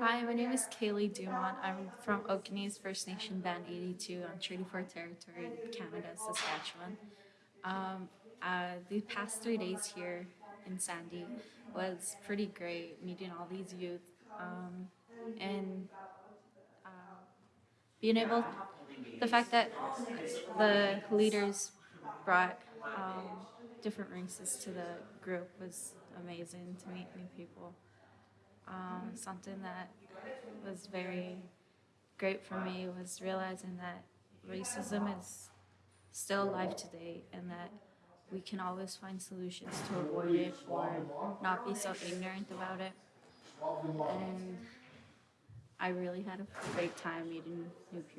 Hi, my name is Kaylee Dumont. I'm from Okanese First Nation Band 82 on Treaty 4 territory, in Canada, Saskatchewan. Um, uh, the past three days here in Sandy was pretty great, meeting all these youth um, and uh, being able, the fact that the leaders brought um, different races to the group was amazing to meet new people something that was very great for me was realizing that racism is still alive today and that we can always find solutions to avoid it or not be so ignorant about it. And I really had a great time meeting new people.